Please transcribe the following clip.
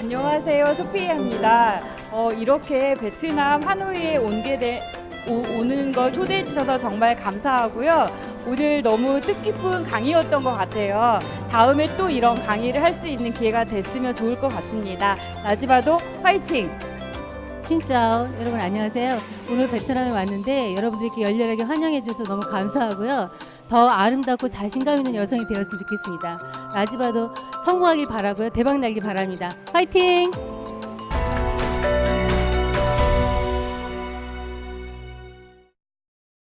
안녕하세요. 소피아입니다. 어, 이렇게 베트남 하노이에 온게 돼, 오, 오는 걸 초대해 주셔서 정말 감사하고요. 오늘 너무 뜻깊은 강의였던 것 같아요. 다음에 또 이런 강의를 할 수 있는 기회가 됐으면 좋을 것 같습니다. 나지바도 화이팅! 신짜오 여러분 안녕하세요. 오늘 베트남에 왔는데 여러분들 이렇게 열렬하게 환영해 주셔서 너무 감사하고요. 더 아름답고 자신감 있는 여성이 되었으면 좋겠습니다. 라지바도 성공하길 바라고요. 대박 날길 바랍니다. 화이팅!